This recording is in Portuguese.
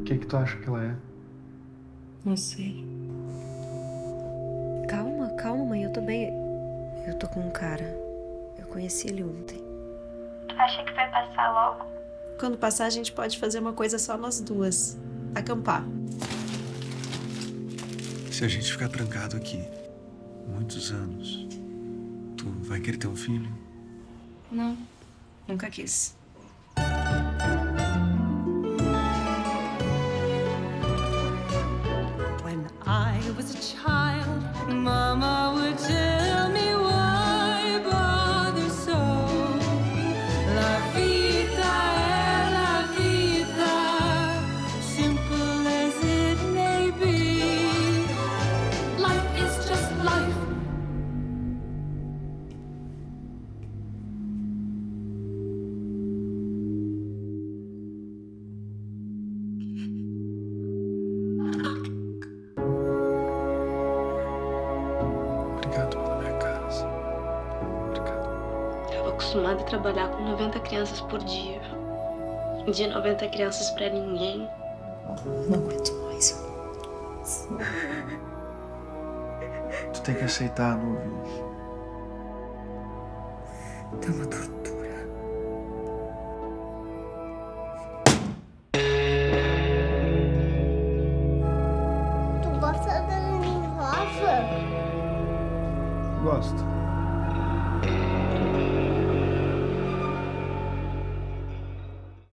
O que, que tu acha que ela é? Não sei. Calma, calma, mãe. Eu tô bem. Eu tô com um cara. Eu conheci ele ontem. Acha que vai passar logo? Quando passar, a gente pode fazer uma coisa só nós duas. Acampar. Se a gente ficar trancado aqui muitos anos, tu vai querer ter um filho? Não. Nunca quis. When I was a child, Mama would tell Obrigado pela minha casa. Obrigado. Eu tava acostumada a trabalhar com 90 crianças por dia. De 90 crianças pra ninguém. Não aguento mais. Tu tem que aceitar, Nuvem. Tá uma tortura. Gosto.